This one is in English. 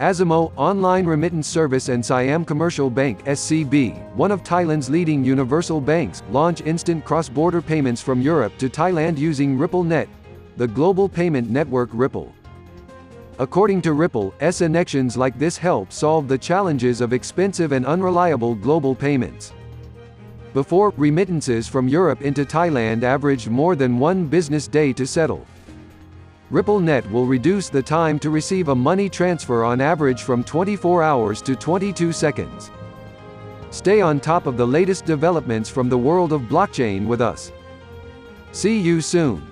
Azimo, online remittance service and Siam Commercial Bank SCB, one of Thailand's leading universal banks, launch instant cross-border payments from Europe to Thailand using RippleNet, the global payment network Ripple. According to Ripple, S connections like this help solve the challenges of expensive and unreliable global payments. Before, remittances from Europe into Thailand averaged more than one business day to settle. RippleNet will reduce the time to receive a money transfer on average from 24 hours to 22 seconds. Stay on top of the latest developments from the world of blockchain with us. See you soon.